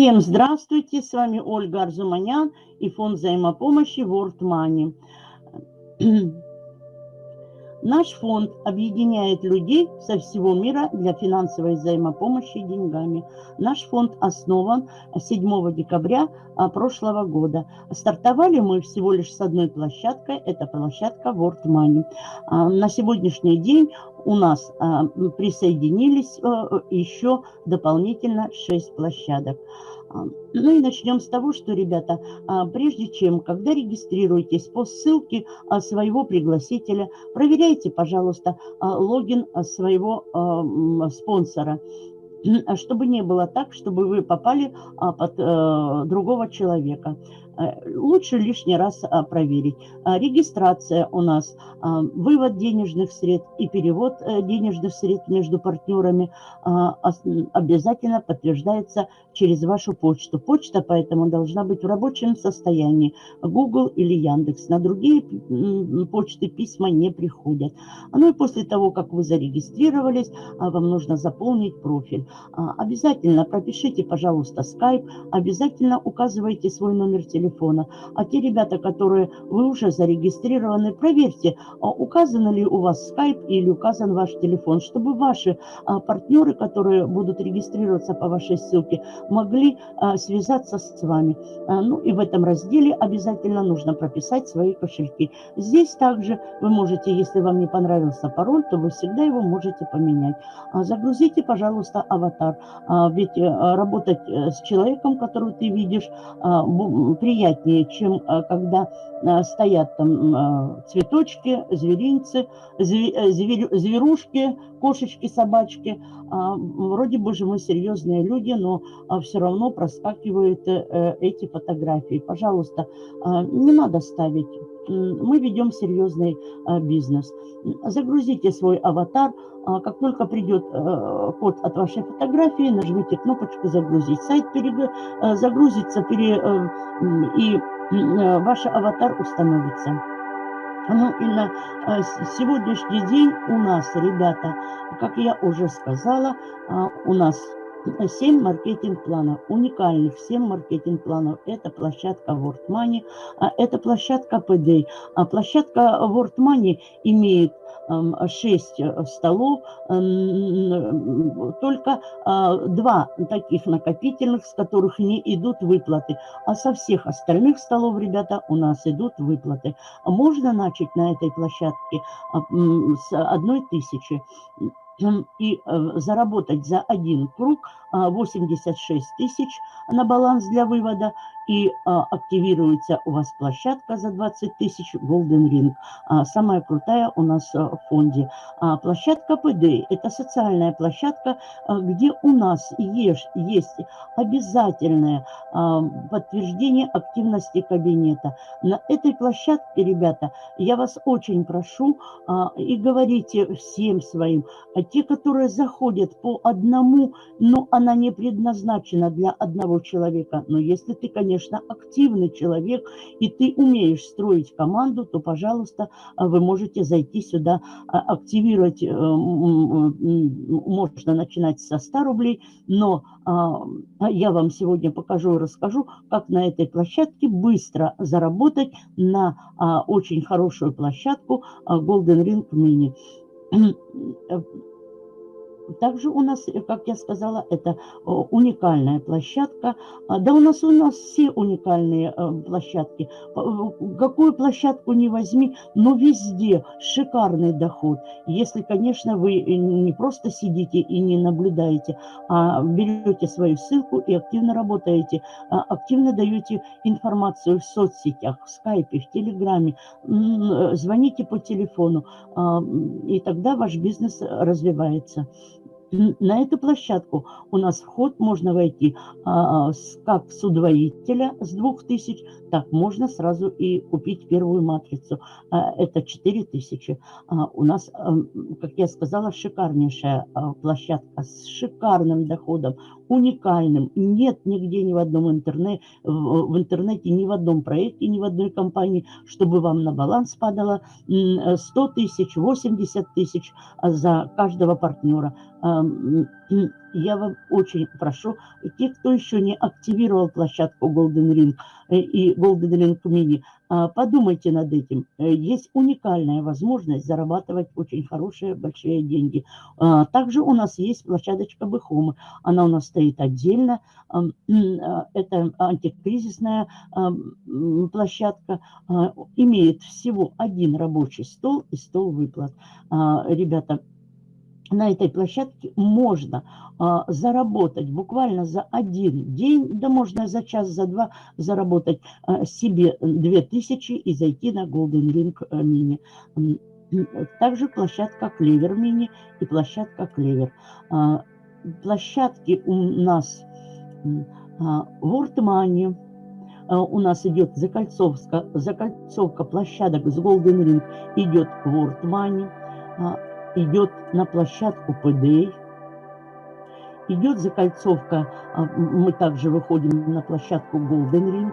Всем здравствуйте, с вами Ольга Арзуманян и фонд взаимопомощи World Money. Наш фонд объединяет людей со всего мира для финансовой взаимопомощи деньгами. Наш фонд основан 7 декабря а, прошлого года. Стартовали мы всего лишь с одной площадкой, это площадка World Money. А, на сегодняшний день у нас а, присоединились еще дополнительно 6 площадок. Ну и начнем с того, что, ребята, а, прежде чем, когда регистрируетесь по ссылке а, своего пригласителя, проверяйте, пожалуйста, а, логин своего спонсора чтобы не было так, чтобы вы попали под э, другого человека. Э, лучше лишний раз а, проверить. А, регистрация у нас, а, вывод денежных средств и перевод э, денежных средств между партнерами обязательно подтверждается через вашу почту. Почта поэтому должна быть в рабочем состоянии. Google или Яндекс. На другие почты письма не приходят. Ну и после того, как вы зарегистрировались, вам нужно заполнить профиль. Обязательно пропишите, пожалуйста, Skype. Обязательно указывайте свой номер телефона телефона. А те ребята, которые вы уже зарегистрированы, проверьте, а указан ли у вас скайп или указан ваш телефон, чтобы ваши а, партнеры, которые будут регистрироваться по вашей ссылке, могли а, связаться с вами. Ну и в этом разделе обязательно нужно прописать свои кошельки. Здесь также вы можете, если вам не понравился пароль, то вы всегда его можете поменять. Загрузите, пожалуйста, аватар. Ведь э, работать э, с человеком, которого ты видишь, при приятнее, чем э, когда э, стоят там э, цветочки, зверинцы, зверушки, кошечки, собачки. А, вроде бы же мы серьезные люди, но а, все равно проскакивают эти фотографии. Пожалуйста, не надо ставить мы ведем серьезный бизнес. Загрузите свой аватар. Как только придет код от вашей фотографии, нажмите кнопочку «Загрузить». Сайт загрузится и ваш аватар установится. Ну и на сегодняшний день у нас, ребята, как я уже сказала, у нас 7 маркетинг-планов, уникальных 7 маркетинг-планов. Это площадка World Money, это площадка PD. А площадка World Money имеет 6 э, столов, только а, два таких накопительных, с которых не идут выплаты. А со всех остальных столов, ребята, у нас идут выплаты. Можно начать на этой площадке а, с одной тысячи и э, заработать за один круг 86 а, тысяч на баланс для вывода и а, активируется у вас площадка за 20 тысяч Golden Ring. А, самая крутая у нас в фонде. Площадка PD – это социальная площадка, где у нас есть, есть обязательное подтверждение активности кабинета. На этой площадке, ребята, я вас очень прошу и говорите всем своим, те, которые заходят по одному, но она не предназначена для одного человека. Но если ты, конечно, активный человек, и ты умеешь строить команду, то, пожалуйста, вы можете зайти сюда, а, активировать, э, можно начинать со 100 рублей, но а, я вам сегодня покажу и расскажу, как на этой площадке быстро заработать на а, очень хорошую площадку Golden Ring Mini также у нас, э, как я сказала, это уникальная площадка. А, да у нас у нас все уникальные э, площадки. Какую площадку не возьми, но везде шикарный доход. Если, конечно, вы э, не просто сидите и не наблюдаете, а берете свою ссылку и активно работаете, а, активно даете информацию в соцсетях, в скайпе, в телеграме, звоните по телефону, а, и тогда ваш бизнес развивается на эту площадку у нас вход можно войти а, с, как с удвоителя с 2000, так можно сразу и купить первую матрицу. А, это 4000. А, у нас, а, как я сказала, шикарнейшая а, площадка с шикарным доходом, уникальным. Нет нигде ни в одном интернете, в, интернете, ни в одном проекте, ни в одной компании, чтобы вам на баланс падало 100 тысяч, 80 тысяч за каждого партнера. Я вам очень прошу, те, кто еще не активировал площадку Golden Ring э, и Golden Ring Mini, а, подумайте над этим. Э, есть уникальная возможность зарабатывать очень хорошие, большие деньги. А, также у нас есть площадочка Бэхомы. Она у нас стоит отдельно. А, это антикризисная площадка. Имеет всего один рабочий стол и стол выплат. Ребята, на этой площадке можно а, заработать буквально за один день, да можно за час, за два заработать а, себе 2000 и зайти на Golden Ring э, Mini. Также площадка Клевер Мини и площадка Клевер. А, площадки у нас а, World Money, а, у нас идет закольцовка, закольцовка площадок с Golden Ring идет World Money, а, идет на площадку ПД, идет закольцовка, а, мы также выходим на площадку Golden Ring,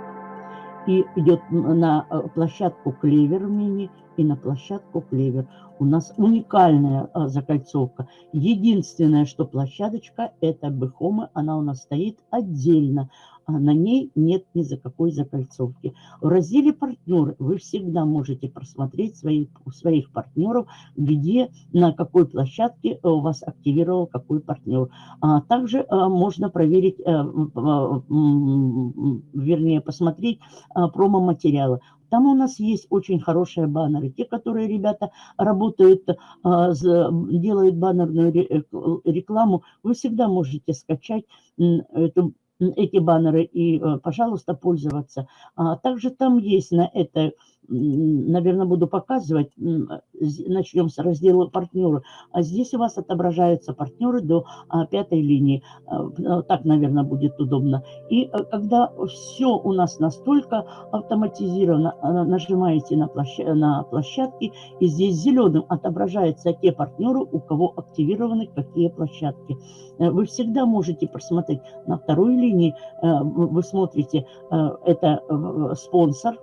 и идет на э, площадку Клевер Мини и на площадку Клевер. У нас уникальная а, закольцовка. Единственное, что площадочка, это Бехома, она у нас стоит отдельно на ней нет ни за какой закольцовки. В разделе «Партнеры» вы всегда можете просмотреть своих, своих партнеров, где, на какой площадке у вас активировал какой партнер. А также а, можно проверить, а, а, вернее, посмотреть а, промо-материалы. Там у нас есть очень хорошие баннеры. Те, которые ребята работают, делают баннерную рекламу, вы всегда можете скачать эту эти баннеры и, э, пожалуйста, пользоваться. А также там есть на это наверное, буду показывать. Начнем с раздела партнеры. А здесь у вас отображаются партнеры до а, пятой линии. А, а, так, наверное, будет удобно. И когда все у нас настолько автоматизировано, нажимаете на, площадь, на площадки, и здесь зеленым отображаются те партнеры, у кого активированы какие площадки. Э, вы всегда можете просмотреть на второй линии, э, вы смотрите, э, это спонсор,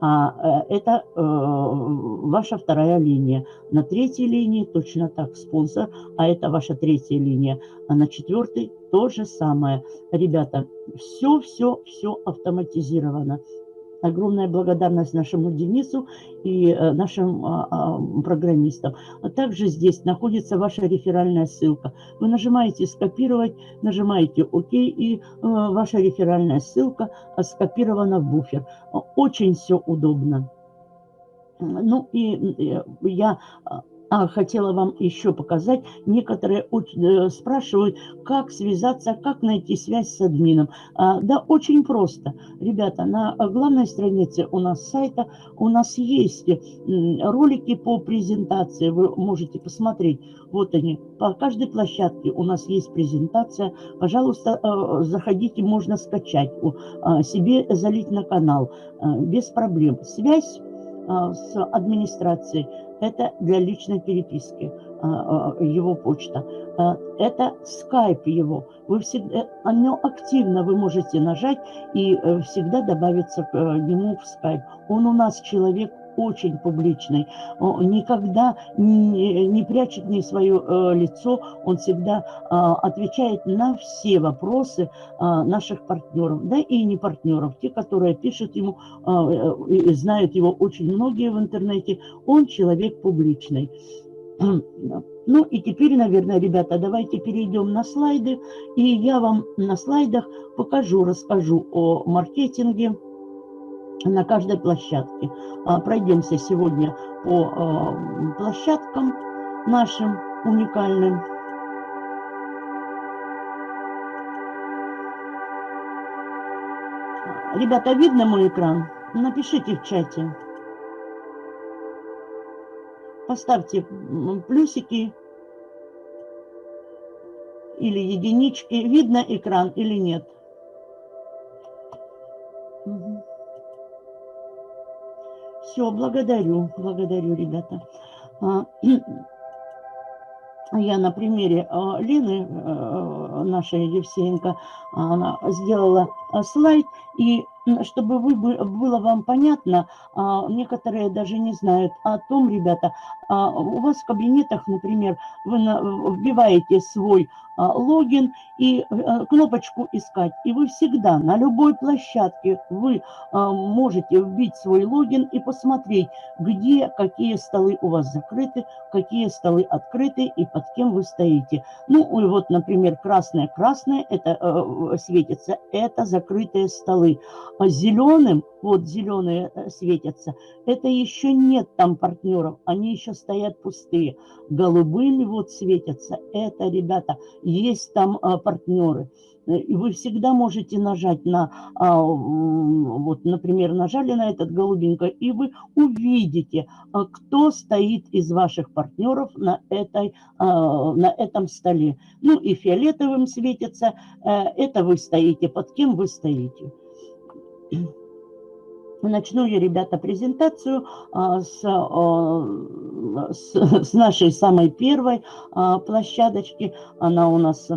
а э, это э, ваша вторая линия. На третьей линии точно так спонсор, а это ваша третья линия. А на четвертой то же самое. Ребята, все-все-все автоматизировано. Огромная благодарность нашему Денису и э, нашим а, а, программистам. А также здесь находится ваша реферальная ссылка. Вы нажимаете «Скопировать», нажимаете «Ок», и э, ваша реферальная ссылка скопирована в буфер. Очень все удобно. Ну и я а, хотела вам еще показать. Некоторые э, спрашивают, как связаться, как найти связь с админом. А, да, очень просто. Ребята, на главной странице у нас сайта у нас есть ролики по презентации. Вы можете посмотреть. Вот они. По каждой площадке у нас есть презентация. Пожалуйста, э, заходите, можно скачать, а, себе залить на канал. Э, без проблем. Связь с администрацией это для личной переписки а, а, его почта. А, это скайп его. Вы всегда, оно активно вы можете нажать и э, всегда добавиться к э, нему в скайп. Он у нас человек очень публичный, он никогда не, не прячет ни свое э, лицо, он всегда э, отвечает на все вопросы э, наших партнеров, да и не партнеров, те, которые пишут ему, э, э, знают его очень многие в интернете, он человек публичный. Ну и теперь, наверное, ребята, давайте перейдем на слайды, и я вам на слайдах покажу, расскажу о маркетинге, на каждой площадке. А, пройдемся сегодня по а, площадкам нашим уникальным. Ребята, видно мой экран? Напишите в чате. Поставьте плюсики или единички. Видно экран или нет? Все, благодарю, благодарю, ребята. А, я на примере а, Лены, э, нашей Евсеенко, она сделала а, слайд, и чтобы вы, было вам понятно, а, некоторые даже не знают о том, ребята, а, у вас в кабинетах, например, вы вбиваете свой а, логин и э, кнопочку «Искать». И вы всегда на любой площадке вы можете вбить свой логин и посмотреть, где какие столы у вас закрыты, какие столы открыты и под кем вы стоите. Ну, и вот, например, красное-красное, это э, светится, это закрытые столы. Зеленым, вот зеленые э, светятся, это еще нет там партнеров, они еще стоят пустые. Голубыми вот светятся, это, ребята, есть там а, партнеры. Э, и вы всегда можете нажать на, а, вот, например, нажали на этот голубенько, и вы увидите, а, кто стоит из ваших партнеров на, этой, на этом столе. Ну и фиолетовым светится, э, это вы стоите, под кем вы стоите. Начну я, ребята, презентацию а, с, а, с, с нашей самой первой а, площадочки. Она у нас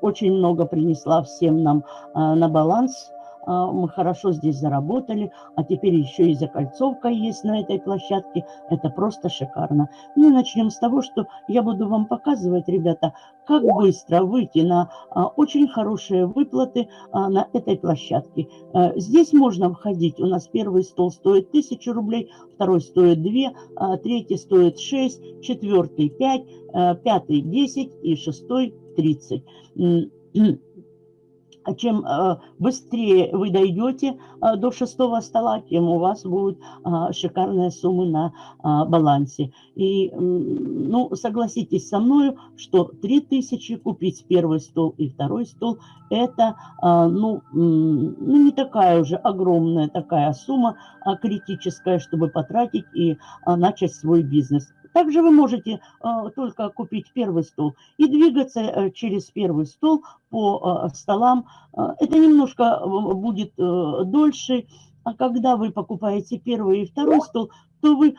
очень много принесла всем нам на баланс мы хорошо здесь заработали, а теперь еще и закольцовка есть на этой площадке. Это просто шикарно. Ну и начнем с того, что я буду вам показывать, ребята, как быстро выйти на а, очень хорошие выплаты а, на этой площадке. Здесь можно входить. У нас первый стол стоит 1000 рублей, второй стоит 2, третий стоит 6, четвертый 5, пятый 10 и шестой 30 а чем э, быстрее вы дойдете э, до шестого стола, тем у вас будут э, шикарные суммы на балансе. И, ну, согласитесь со мной, что 3000 купить первый стол и второй стол, это, ну, ну, не такая уже огромная такая сумма критическая, чтобы потратить и начать свой бизнес. Также вы можете э, только купить первый стол и двигаться э, через первый стол по э, столам. Это немножко будет дольше, а когда вы покупаете первый и второй стол, то вы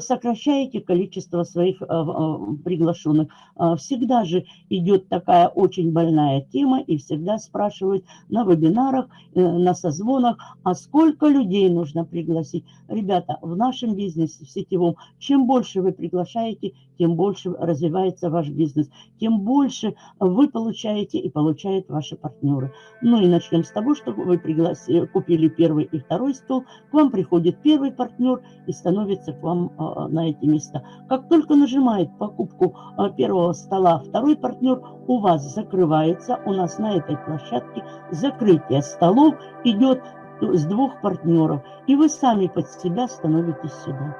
сокращаете количество своих а, приглашенных. Всегда же идет такая очень больная тема и всегда спрашивают на вебинарах, э, на созвонах, а сколько людей нужно пригласить. Ребята, в нашем бизнесе, в сетевом, чем больше вы приглашаете, тем больше развивается ваш бизнес, тем больше вы получаете и получают ваши партнеры. Ну и начнем с того, что вы пригласили, купили первый и второй стол, к вам приходит первый партнер и становится к вам а, на эти места. Как только нажимает покупку а, первого стола второй партнер, у вас закрывается, у нас на этой площадке закрытие столов идет с двух партнеров, и вы сами под себя становитесь сюда.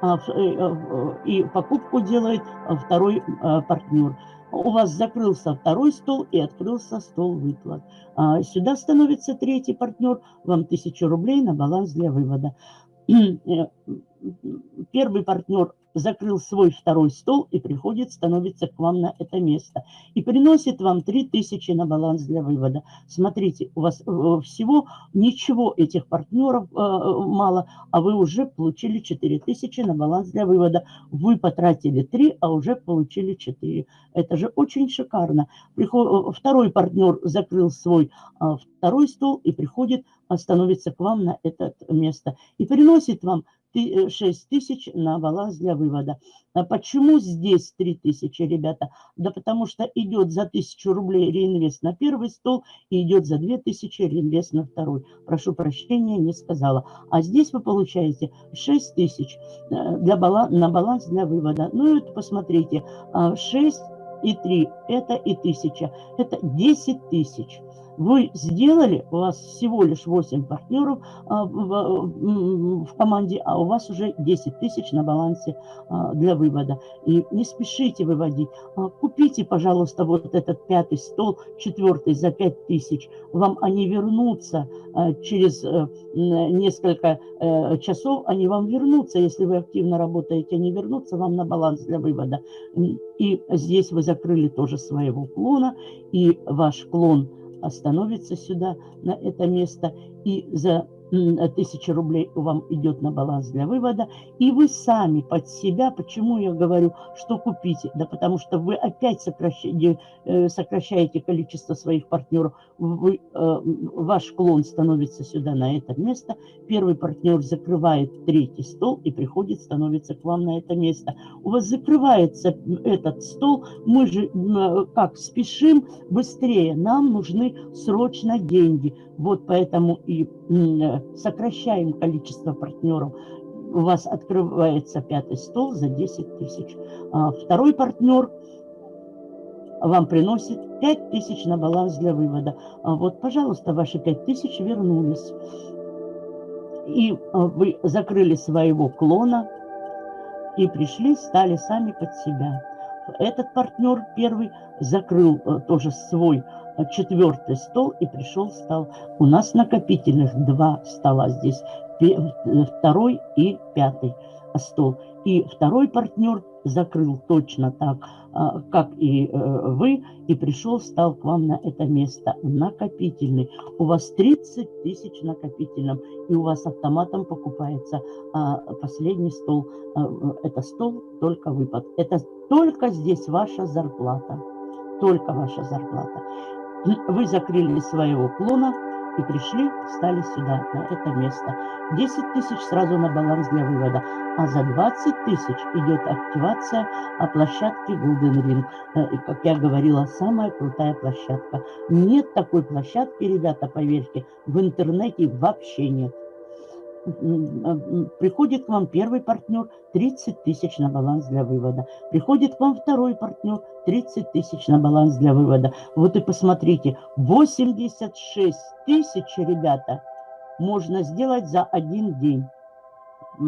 А, э, э, и покупку делает второй партнер. У вас закрылся второй стол и открылся стол выплат. Сюда становится третий партнер, вам 1000 рублей на баланс для вывода. Э, первый партнер закрыл свой второй стол и приходит, становится к вам на это место. И приносит вам 3000 на баланс для вывода. Смотрите, у вас э, всего ничего этих партнеров э, мало, а вы уже получили 4000 на баланс для вывода. Вы потратили 3, а уже получили 4. Это же очень шикарно. Приход... Второй партнер закрыл свой второй стол и приходит, становится к вам на это место. И приносит вам 6 э, тысяч на баланс для вывода. А почему здесь 3 тысячи, ребята? Да потому что идет за 1000 рублей реинвест на первый стол и идет за 2000 реинвест на второй. Прошу прощения, не сказала. А здесь вы получаете 6 тысяч э, для баланс, на баланс для вывода. Ну и вот посмотрите, 6 а, и 3 это и 1000, это 10 тысяч вы сделали, у вас всего лишь 8 партнеров а, в, команде, а у вас уже 10 тысяч на балансе а, для вывода. И не спешите выводить. А, купите, пожалуйста, вот этот пятый стол, четвертый за 5 тысяч. Вам они вернутся через а, несколько а, часов, они вам вернутся, если вы активно работаете, они вернутся вам на баланс для вывода. И здесь вы закрыли тоже своего клона, и ваш клон – остановится сюда, на это место, и за 1000 рублей вам идет на баланс для вывода, и вы сами под себя, почему я говорю, что купите? Да потому что вы опять сокращаете, э, сокращаете количество своих партнеров, вы, э, ваш клон становится сюда на это место, первый партнер закрывает третий стол и приходит, становится к вам на это место. У вас закрывается этот стол, мы же э, как спешим быстрее, нам нужны срочно деньги. Вот поэтому и сокращаем количество партнеров. У вас открывается пятый стол за 10 тысяч. А второй партнер вам приносит 5 тысяч на баланс для вывода. А вот, пожалуйста, ваши 5 тысяч вернулись. И а, вы закрыли своего клона и пришли, стали сами под себя. Этот партнер первый закрыл э, тоже свой четвертый стол и пришел, стал. У нас накопительных два стола здесь, второй и пятый стол. И второй партнер закрыл точно так, а, как и э, вы, и пришел, стал к вам на это место накопительный. У вас 30 тысяч накопительным, и у вас автоматом покупается а, последний стол. А, это стол только выпад. Это только здесь ваша зарплата. Только ваша зарплата. Вы закрыли своего клона и пришли, стали сюда, на это место. 10 тысяч сразу на баланс для вывода, а за 20 тысяч идет активация а площадки Golden Ring. Э, и, как я говорила, самая крутая площадка. Нет такой площадки, ребята, поверьте, в интернете вообще нет приходит к вам первый партнер, 30 тысяч на баланс для вывода. Приходит к вам второй партнер, 30 тысяч на баланс для вывода. Вот и посмотрите, 86 тысяч, ребята, можно сделать за один день.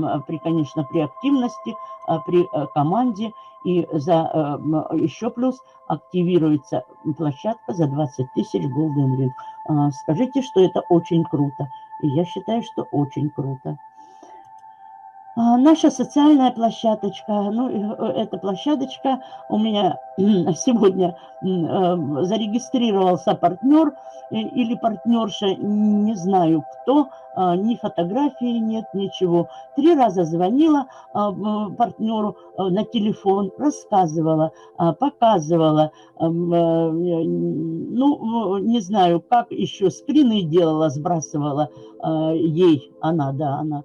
А, при, конечно, при активности, а, при э, команде. И за э, еще плюс активируется площадка за 20 тысяч Golden Ring. А, скажите, что это очень круто. Я считаю, что очень круто. А, наша социальная площадочка, ну, э, эта площадочка у меня сегодня э, зарегистрировался партнер э, или партнерша, не знаю кто, а, ни фотографии нет, ничего. Три раза звонила а, партнеру на телефон, рассказывала, показывала, ну, не знаю, как еще скрины делала, сбрасывала ей, она, да, она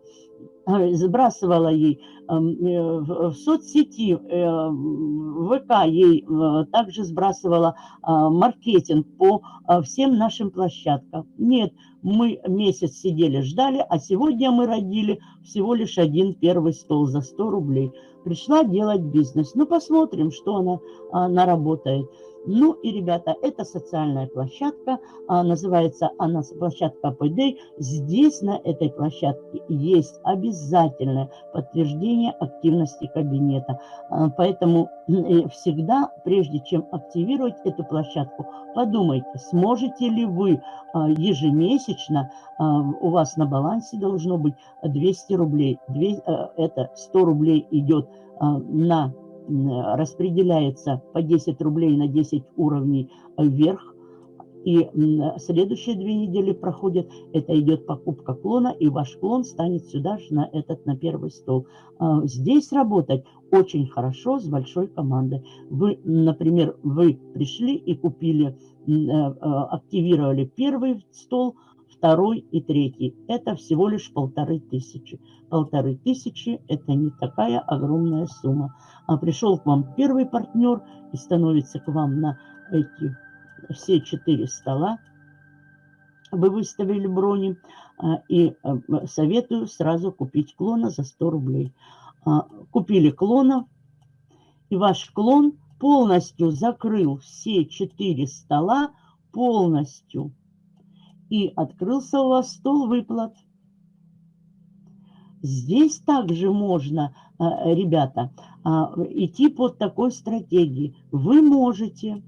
сбрасывала ей э, в соцсети, э, в ВК ей э, также сбрасывала маркетинг по всем нашим площадкам. Нет, мы месяц сидели, ждали, а сегодня мы родили всего лишь один первый стол за 100 рублей. Пришла делать бизнес. Ну, посмотрим, что она, она работает. Ну и, ребята, это социальная площадка, называется она площадка Payday. Здесь на этой площадке есть обязательное подтверждение активности кабинета. А, поэтому всегда, прежде чем активировать эту площадку, подумайте, сможете ли вы а, ежемесячно, у вас на балансе должно быть 200 рублей, это 100 рублей идет на распределяется по 10 рублей на 10 уровней вверх. И следующие две недели проходят, это идет покупка клона, и ваш клон станет сюда же на этот, на первый стол. А, здесь работать очень хорошо с большой командой. Вы, например, вы пришли и купили, э, э, активировали первый стол, второй и третий. Это всего лишь полторы тысячи. Полторы тысячи – это не такая огромная сумма. А пришел к вам первый партнер и становится к вам на эти все четыре стола. Вы выставили брони. А, и э, советую сразу купить клона за 100 рублей. А, купили клона, и ваш клон полностью закрыл все четыре стола полностью и открылся у вас стол выплат. Здесь также можно, ребята, а, идти под такой стратегией. Вы можете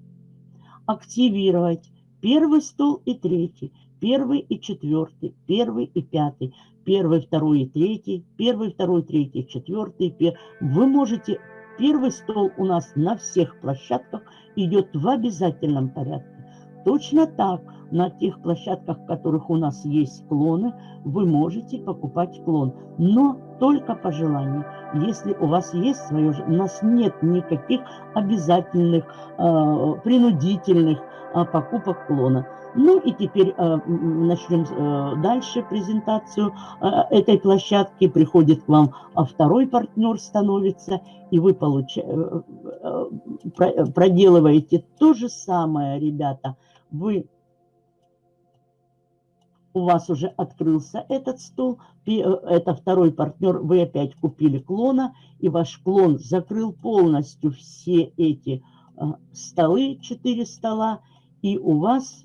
активировать первый стол и третий, первый и четвертый, первый и пятый, первый, второй и третий, первый, второй, третий, четвертый. Пер... Вы можете... Первый стол у нас на всех площадках идет в обязательном порядке. Точно так на тех площадках, в которых у нас есть клоны, вы можете покупать клон, но только по желанию. Если у вас есть свое, у нас нет никаких обязательных, э, принудительных э, покупок клона. Ну и теперь э, начнем э, дальше презентацию э, этой площадки. Приходит к вам а второй партнер становится, и вы получа... Э, э, проделываете то же самое, ребята. Вы у вас уже открылся этот стол, э, это второй партнер, вы опять купили клона, и ваш клон закрыл полностью все эти э, столы, 4 стола, и у вас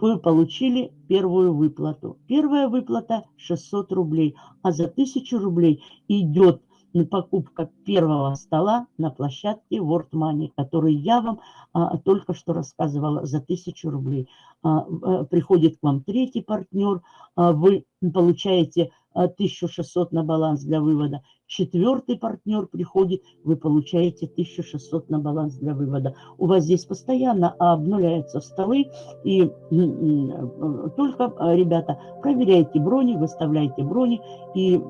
вы получили первую выплату. Первая выплата 600 рублей, а за 1000 рублей идет покупка первого стола на площадке World Money, который я вам а, только что рассказывала за 1000 рублей. А, а, приходит к вам третий партнер, а, вы получаете 1600 на баланс для вывода. Четвертый партнер приходит, вы получаете 1600 на баланс для вывода. У вас здесь постоянно обнуляются столы, и только, ребята, проверяйте брони, выставляйте брони и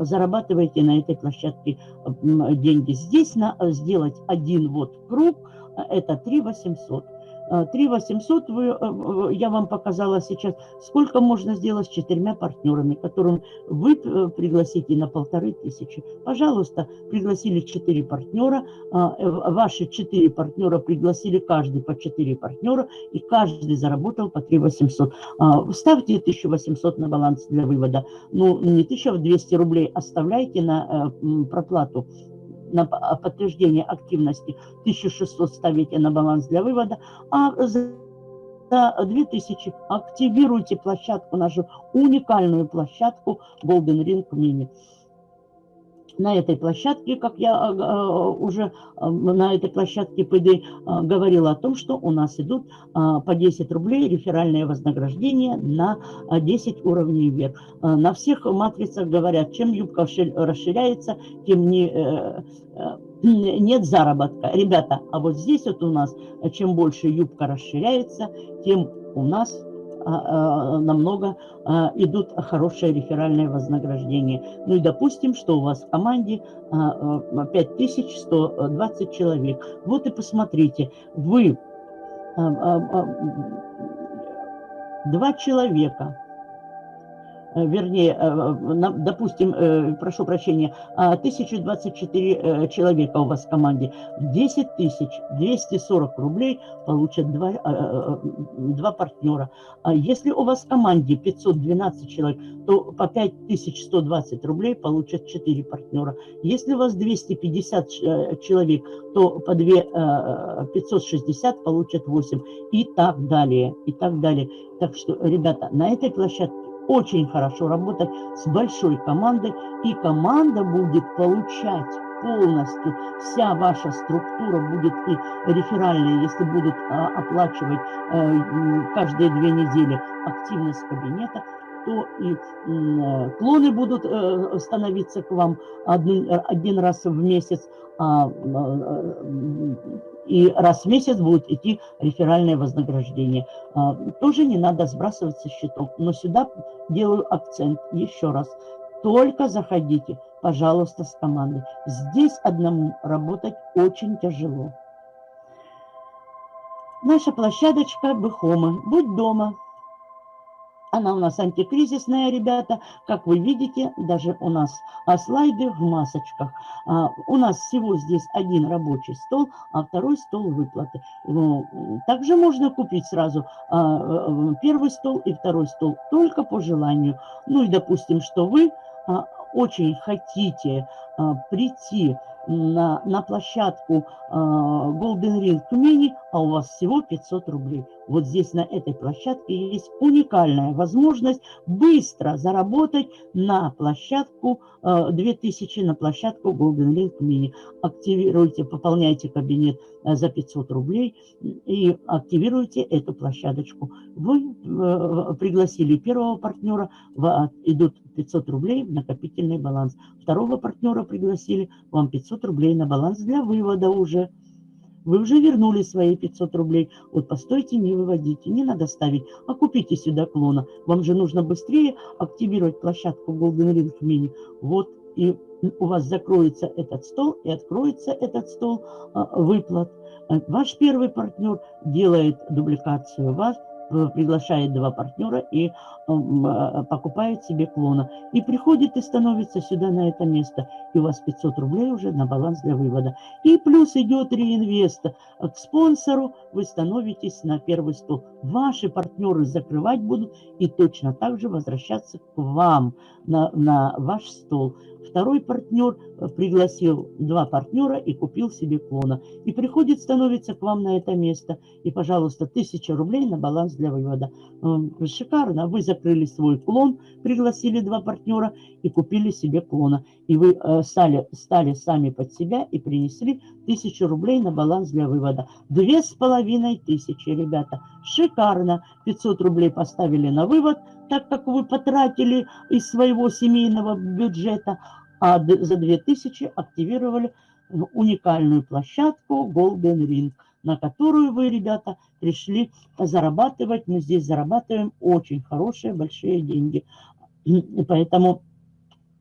зарабатывайте на этой площадке деньги. Здесь на сделать один вот круг, это 3 800. 3 800 вы, э, я вам показала сейчас, сколько можно сделать с четырьмя партнерами, которым вы э, пригласите на полторы тысячи. Пожалуйста, пригласили четыре партнера, а, э, ваши четыре партнера пригласили каждый по четыре партнера, и каждый заработал по 3 800. А, ставьте 1800 на баланс для вывода. Ну, не 1200 рублей оставляйте на проплату на подтверждение активности 1600 ставите на баланс для вывода, а за 2000 активируйте площадку, нашу уникальную площадку Golden Ring Mini на этой площадке, как я э, э, уже э, на этой площадке ПД говорила о том, что у нас идут по 10 рублей реферальное вознаграждение на 10 уровней вверх. На всех матрицах говорят, чем юбка расширяется, тем не, нет заработка. Ребята, а вот здесь вот у нас, чем больше юбка расширяется, тем у нас намного а, идут хорошие реферальные вознаграждения. Ну и допустим, что у вас в команде 5120 человек. Вот и посмотрите, вы два человека вернее, э, допустим, э, прошу прощения, 1024 человека у вас в команде, 10 тысяч 240 рублей получат два, два партнера. А если у вас в команде 512 человек, то по 5120 рублей получат 4 партнера. Если у вас 250 человек, то по 2 560 получат 8 и так далее, и так далее. Так что, ребята, на этой площадке очень хорошо работать с большой командой, и команда будет получать полностью, вся ваша структура будет и реферальная, если будут а, оплачивать а, каждые две недели активность кабинета, то и клоны будут а, становиться к вам один, один раз в месяц, а, а, и раз в месяц будет идти реферальное вознаграждение. А, тоже не надо сбрасывать со счетов. Но сюда делаю акцент еще раз. Только заходите, пожалуйста, с командой. Здесь одному работать очень тяжело. Наша площадочка Бехома. Будь дома. Она у нас антикризисная, ребята. Как вы видите, даже у нас а, слайды в масочках. А, у нас всего здесь один рабочий стол, а второй стол выплаты. Ну, также можно купить сразу а, э, первый стол и второй стол, только по желанию. Ну и допустим, что вы очень хотите прийти на, на площадку э, Golden Ring Тюмени, а у вас всего 500 рублей. Вот здесь на этой площадке есть уникальная возможность быстро заработать на площадку э, 2000, на площадку Golden Ring Mini. Активируйте, пополняйте кабинет э, за 500 рублей и активируйте эту площадочку. Вы э, пригласили первого партнера, идут 500 рублей в накопительный баланс. Второго партнера пригласили, вам 500 рублей на баланс для вывода уже. Вы уже вернули свои 500 рублей. Вот постойте, не выводите, не надо ставить, а купите сюда клона. Вам же нужно быстрее активировать площадку Golden Ring Mini. Вот и у вас закроется этот стол и откроется этот стол а, выплат. Ваш первый партнер делает дубликацию вас, приглашает два партнера и э, покупает себе клона. И приходит и становится сюда на это место. И у вас 500 рублей уже на баланс для вывода. И плюс идет реинвест к спонсору, вы становитесь на первый стол. Ваши партнеры закрывать будут и точно так же возвращаться к вам на, на ваш стол. Второй партнер э, пригласил два партнера и купил себе клона. И приходит, становится к вам на это место. И, пожалуйста, тысяча рублей на баланс для вывода. Шикарно. Вы закрыли свой клон, пригласили два партнера и купили себе клона. И вы э, стали, стали сами под себя и принесли тысячу рублей на баланс для вывода. Две с половиной тысячи, ребята. Шикарно. 500 рублей поставили на вывод, так как вы потратили из своего семейного бюджета, а за 2000 активировали уникальную площадку Golden Ring, на которую вы, ребята, пришли зарабатывать. Мы здесь зарабатываем очень хорошие, большие деньги. Поэтому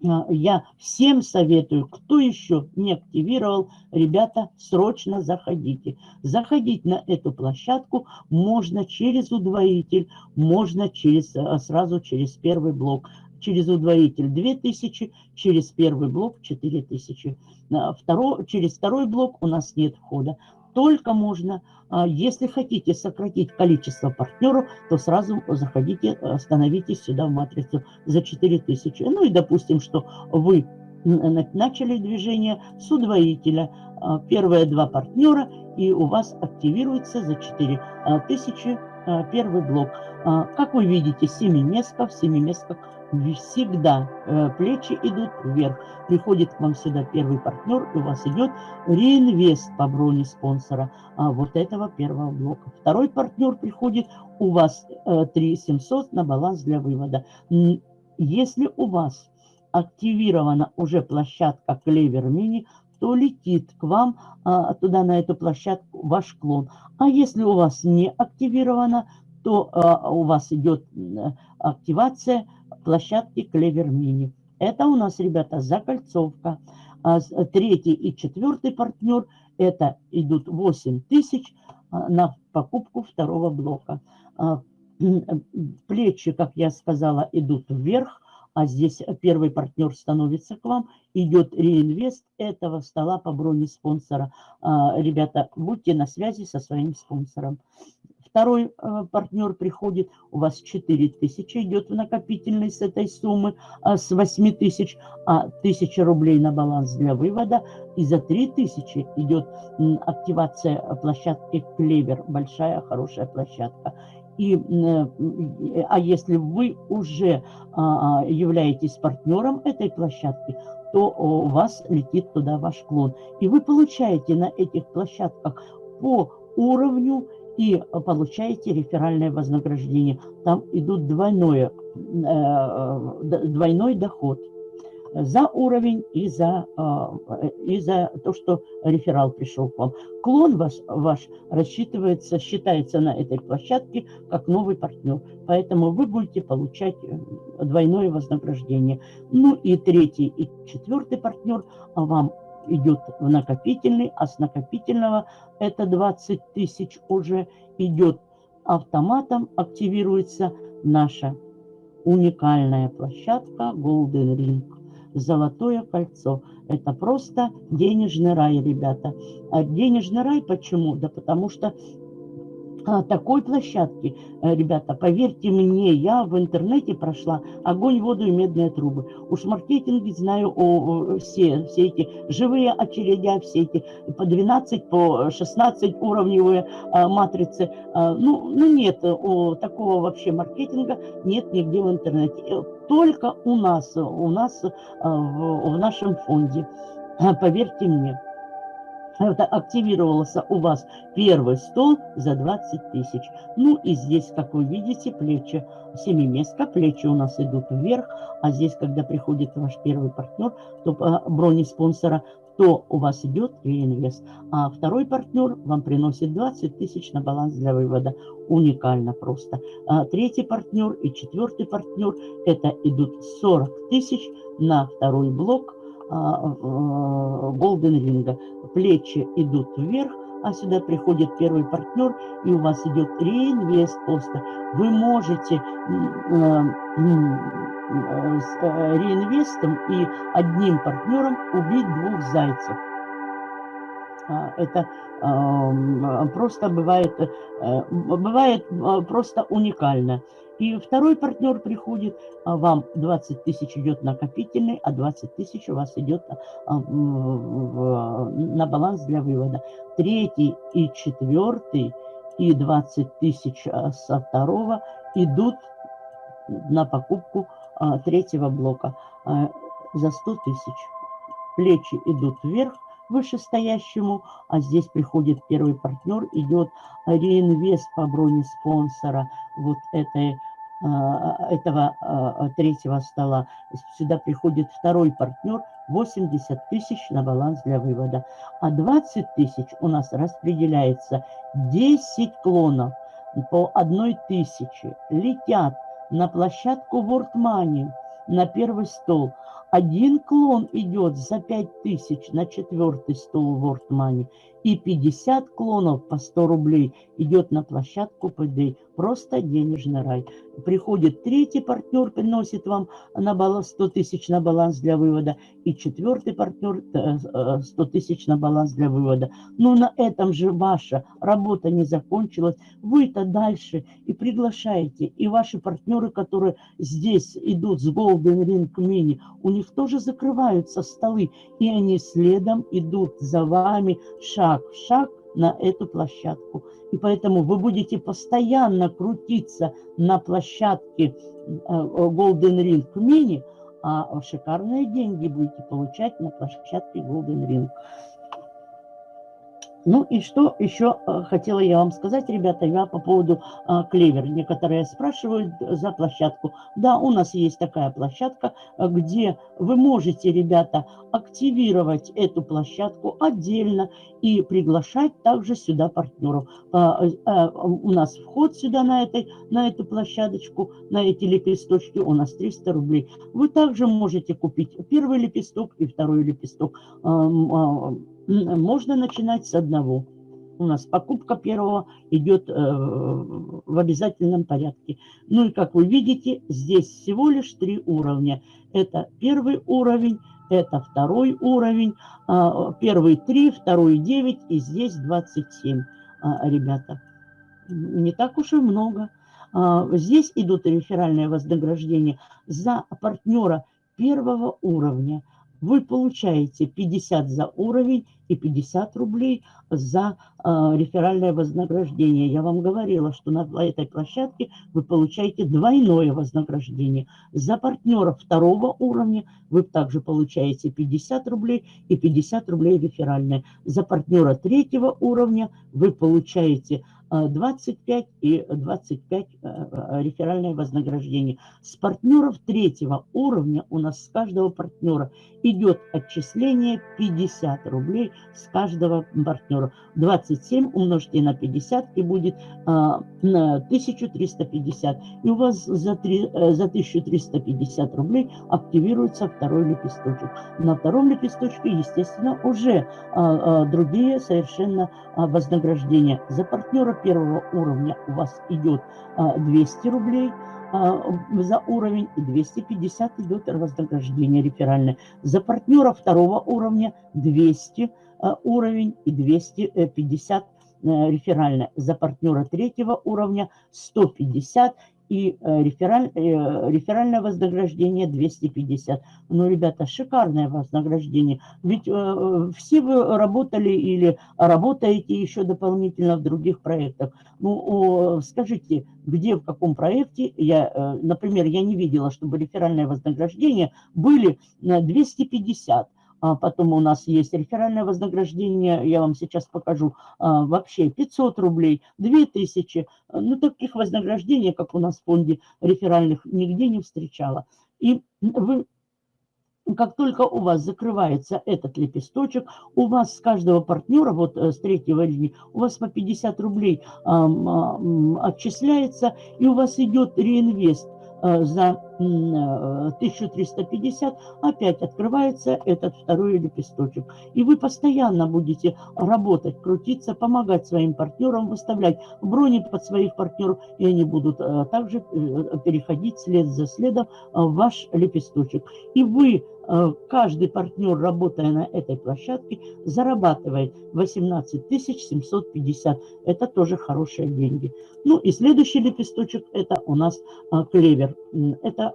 а, я всем советую, кто еще не активировал, ребята, срочно заходите. Заходить на эту площадку можно через удвоитель, можно через, а, сразу через первый блок. Через удвоитель 2000, через первый блок 4000. А, второй, через второй блок у нас нет входа только можно, а, если хотите сократить количество партнеров, то сразу заходите, становитесь сюда в матрицу за 4000. Ну и допустим, что вы начали движение с удвоителя. А, первые два партнера, и у вас активируется за 4000 а, первый блок. Как вы видите, семиместка в семиместках всегда э, плечи идут вверх. Приходит к вам сюда первый партнер, и у вас идет реинвест по броне спонсора а, вот этого первого блока. Второй партнер приходит, у вас э, 3700 на баланс для вывода. Если у вас активирована уже площадка Клевер Мини, то летит к вам а, туда, на эту площадку, ваш клон. А если у вас не активирована, то а, у вас идет активация площадки Клевер Мини. Это у нас, ребята, закольцовка. А третий и четвертый партнер, это идут 8 тысяч а, на покупку второго блока. А, плечи, как я сказала, идут вверх, а здесь первый партнер становится к вам, идет реинвест этого стола по броне спонсора. Ребята, будьте на связи со своим спонсором. Второй э, партнер приходит, у вас 4 тысячи идет в накопительный с этой суммы, а с 8 тысяч, а 1000 рублей на баланс для вывода. И за 3 тысячи идет активация площадки Клевер, большая хорошая площадка. И, э, а если вы уже а, являетесь партнером этой площадки, то у вас летит туда ваш клон. И вы получаете на этих площадках по уровню и получаете реферальное вознаграждение. Там идут двойное, э, двойной доход за уровень и за, э, и за то, что реферал пришел к вам. Клон ваш, ваш рассчитывается, считается на этой площадке как новый партнер. Поэтому вы будете получать э, двойное вознаграждение. Ну и третий и четвертый партнер вам идет в накопительный, а с накопительного это 20 тысяч уже идет автоматом, активируется наша уникальная площадка Golden Ring. Золотое кольцо. Это просто денежный рай, ребята. А денежный рай почему? Да потому что такой площадки, э, ребята, поверьте мне, я в интернете прошла огонь, воду и медные трубы. Уж маркетинге знаю о, о, все, все эти живые очередя, все эти по 12, по 16 уровневые а, матрицы. А, ну, ну нет, о, такого вообще маркетинга нет нигде в интернете. Э, только у нас, у нас а, в, в нашем фонде. А, поверьте мне. Это активировался у вас первый стол за 20 тысяч. Ну и здесь, как вы видите, плечи семиместка, плечи у нас идут вверх, а здесь, когда приходит ваш первый партнер, то по броне спонсора, то у вас идет реинвест. А второй партнер вам приносит 20 тысяч на баланс для вывода. Уникально просто. А третий партнер и четвертый партнер, это идут 40 тысяч на второй блок – Голден Ринга. Плечи идут вверх, а сюда приходит первый партнер, и у вас идет реинвест просто. Вы можете э, э, реинвестом и одним партнером убить двух зайцев. А, это просто бывает, э, бывает просто уникально. И второй партнер приходит, а вам 20 тысяч идет накопительный, а 20 тысяч у вас идет а, на баланс для вывода. Третий и четвертый и 20 тысяч со второго идут на покупку третьего блока за 100 тысяч. Плечи идут вверх, вышестоящему, а здесь приходит первый партнер, идет реинвест по броне спонсора вот этой а, этого а, третьего стола. Сюда приходит второй партнер, 80 тысяч на баланс для вывода. А 20 тысяч у нас распределяется 10 клонов по одной тысяче летят на площадку World Money, на первый стол. Один клон идет за 5000 на четвертый стол World Money. И 50 клонов по 100 рублей идет на площадку ПД. Просто денежный рай. Приходит третий партнер, приносит вам на баланс 100 тысяч на баланс для вывода. И четвертый партнер 100 э, тысяч на баланс для вывода. Но на этом же ваша работа не закончилась. Вы-то дальше и приглашаете. И ваши партнеры, которые здесь идут с Golden Ring Mini, у них тоже закрываются столы. И они следом идут за вами шаг в шаг на эту площадку. И поэтому вы будете постоянно крутиться на площадке э, Golden Ring Mini, а шикарные деньги будете получать на площадке Golden Ring. Ну и что еще э, хотела я вам сказать, ребята, я по поводу а, клевер. Некоторые спрашивают за площадку. Да, у нас есть такая площадка, э, где вы можете, ребята, активировать эту площадку отдельно и приглашать также сюда партнеров. У нас вход сюда на, этой, на эту площадочку, на эти лепесточки у нас 300 рублей. Вы также можете купить первый лепесток и второй лепесток можно начинать с одного. У нас покупка первого идет э, в обязательном порядке. Ну и как вы видите, здесь всего лишь три уровня. Это первый уровень, это второй уровень, а, первый 3, второй 9 и здесь 27, а, ребята. Не так уж и много. А, здесь идут реферальные вознаграждения за партнера первого уровня – вы получаете 50 за уровень и 50 рублей за э, реферальное вознаграждение. Я вам говорила, что на этой площадке вы получаете двойное вознаграждение. За партнера второго уровня вы также получаете 50 рублей и 50 рублей реферальное. За партнера третьего уровня вы получаете 25 и 25 э, э, реферальное вознаграждение. С партнеров третьего уровня у нас с каждого партнера идет отчисление 50 рублей с каждого партнера. 27 умножьте на 50 и будет а, на 1350. И у вас за, 3, э, за 1350 рублей активируется второй лепесточек. На втором лепесточке, естественно, уже а, а, другие совершенно а, вознаграждения. За партнера первого уровня у вас идет 200 а, рублей а, за уровень и 250 идет вознаграждение реферальное. За партнера второго уровня 200 а, уровень и 250 реферальное. За партнера третьего уровня 150 и э, рефераль, э, реферальное вознаграждение 250. Ну, ребята, шикарное вознаграждение. Ведь э, все вы работали или работаете еще дополнительно в других проектах. Ну, скажите, где, в каком проекте, я, например, я не видела, чтобы реферальное вознаграждение были на 250 а потом у нас есть реферальное вознаграждение, я вам сейчас покажу, а, вообще 500 рублей, 2000. Ну, таких вознаграждений, как у нас в фонде реферальных, нигде не встречала. И вы как только у вас закрывается этот лепесточек, у вас с каждого партнера, вот э, с третьего линии, у вас по 50 рублей а, а, отчисляется, и у вас идет реинвест за 1350 э, опять открывается этот второй лепесточек. И вы постоянно будете работать, крутиться, помогать своим партнерам, выставлять брони под своих партнеров, и они будут э, также переходить след за следом в ваш лепесточек. И вы Э, каждый партнер, работая на этой площадке, зарабатывает 18 750. Это тоже хорошие деньги. Ну и следующий лепесточек, это у нас э, клевер. Это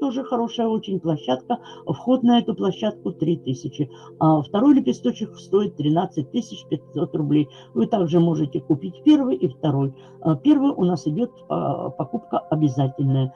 тоже хорошая очень площадка. Вход на эту площадку 3000. А второй лепесточек стоит 13 500 рублей. Вы также можете купить первый и второй. Э, первый у нас идет покупка обязательная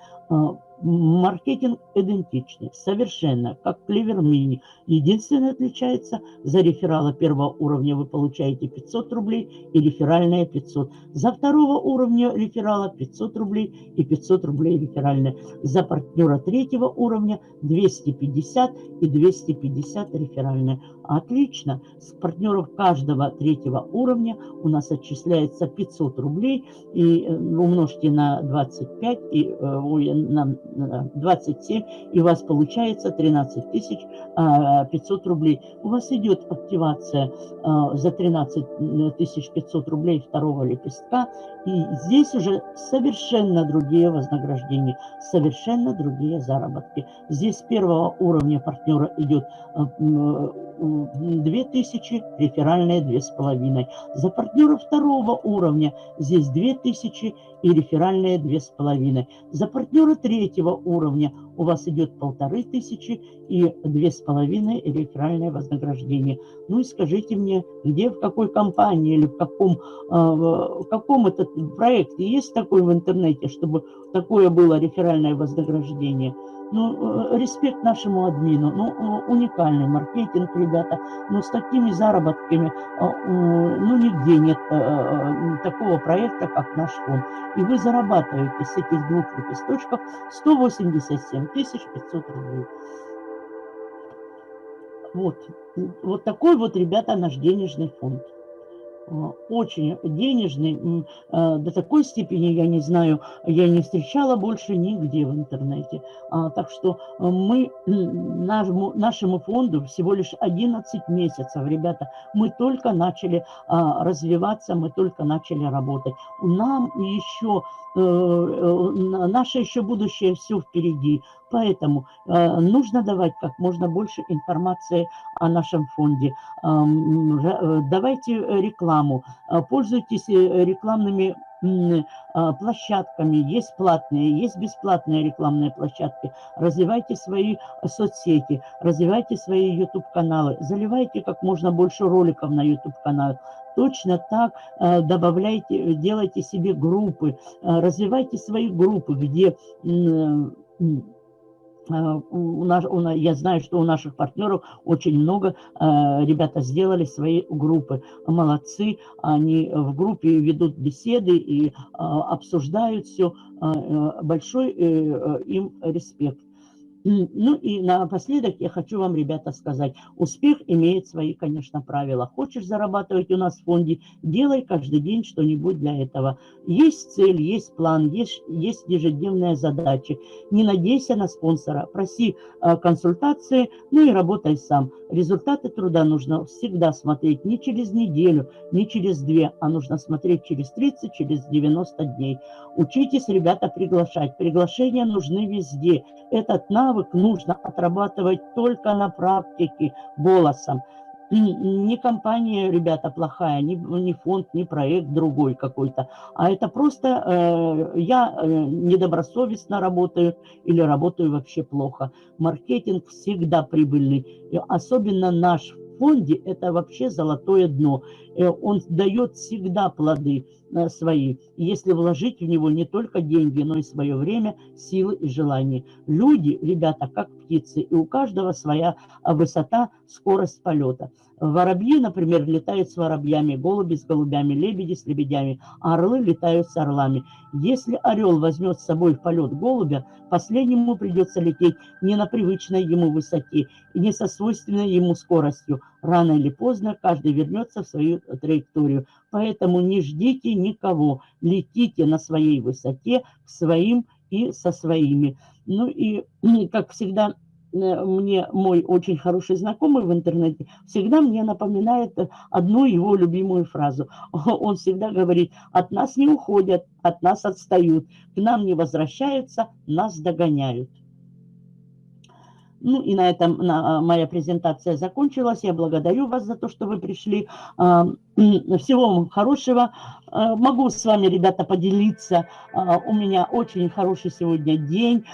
Маркетинг идентичный, совершенно, как Clever Mini. Единственное отличается, за реферала первого уровня вы получаете 500 рублей и реферальное 500. За второго уровня реферала 500 рублей и 500 рублей реферальное. За партнера третьего уровня 250 и 250 реферальное. Отлично. С партнеров каждого третьего уровня у нас отчисляется 500 рублей. И э, умножьте на 25, и, э, на 27, и у вас получается 13 тысяч 500 рублей. У вас идет активация а, за 13 тысяч 500 рублей второго лепестка, и здесь уже совершенно другие вознаграждения, совершенно другие заработки. Здесь первого уровня партнера идет 2000, реферальные 2500. За партнера второго уровня здесь 2000 и реферальные 2500. За партнера третьего уровня у вас идет полторы тысячи и две с половиной реферальное вознаграждение. Ну и скажите мне, где, в какой компании или в каком, а, в каком этот проекте есть такой в интернете, чтобы такое было реферальное вознаграждение? Ну, э, респект нашему админу. Ну, э, уникальный маркетинг, ребята. Но с такими заработками, э, ну, нигде нет такого проекта, как наш фонд. И вы зарабатываете с этих двух лепесточков 187 500 рублей. Вот. Вот такой вот, ребята, наш денежный фонд. А, очень денежный, а, до такой степени, я не знаю, я не встречала больше нигде в интернете. А, так что мы нашему, нашему фонду всего лишь 11 месяцев, ребята, мы только начали развиваться, мы только начали работать. Нам еще, э, э, наше еще будущее все впереди. Поэтому э, нужно давать как можно больше информации о нашем фонде. Э, давайте рекламу, э, пользуйтесь э, рекламными э, площадками, есть платные, есть бесплатные рекламные площадки. Развивайте свои соцсети, развивайте свои YouTube-каналы, заливайте как можно больше роликов на YouTube-канал. Точно так э, добавляйте, делайте себе группы, э, развивайте свои группы, где Э, у нас, у, я знаю, что у наших партнеров очень много э, ребята сделали свои группы. Молодцы, они в группе ведут беседы и э, обсуждают все. Э, э большой э, им респект. Ну и напоследок я хочу вам, ребята, сказать, успех имеет свои, конечно, правила. Хочешь зарабатывать у нас в фонде, делай каждый день что-нибудь для этого. Есть цель, есть план, есть, есть ежедневная задача. Не надейся на спонсора, проси э, консультации, ну и работай сам. Результаты труда нужно всегда смотреть не через неделю, не через две, а нужно смотреть через 30, через 90 дней. Учитесь, ребята, приглашать. Приглашения нужны везде. Этот навык нужно отрабатывать только на практике голосом. Не компания, ребята, плохая, не, не фонд, не проект другой какой-то, а это просто э, я э, недобросовестно работаю или работаю вообще плохо. Маркетинг всегда прибыльный, и особенно наш фонде это вообще золотое дно. Э, он дает всегда плоды свои, если вложить в него не только деньги, но и свое время, силы и желания. Люди, ребята, как птицы, и у каждого своя высота, скорость полета. Воробьи, например, летают с воробьями, голуби с голубями, лебеди с лебедями, а орлы летают с орлами. Если орел возьмет с собой в полет голубя, последнему придется лететь не на привычной ему высоте и не со свойственной ему скоростью. Рано или поздно каждый вернется в свою траекторию. Поэтому не ждите никого, летите на своей высоте к своим и со своими. Ну и, как всегда, Э, мне мой очень хороший знакомый в интернете всегда мне напоминает одну его любимую фразу. Он всегда говорит, от нас не уходят, от нас отстают, к нам не возвращаются, нас догоняют. Ну и на этом на, моя презентация закончилась. Я благодарю вас за то, что вы пришли. А, всего вам хорошего. А, могу с вами, ребята, поделиться. А, у меня очень хороший сегодня день.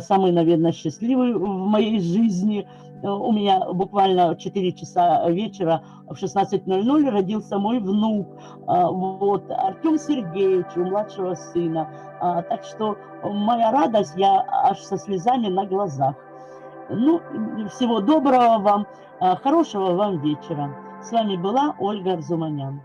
Самый, наверное, счастливый в моей жизни. У меня буквально 4 часа вечера в 16.00 родился мой внук, вот, Артем Сергеевич, у младшего сына. Так что моя радость, я аж со слезами на глазах. Ну, всего доброго вам, а, хорошего вам вечера. С вами была Ольга Арзуманян.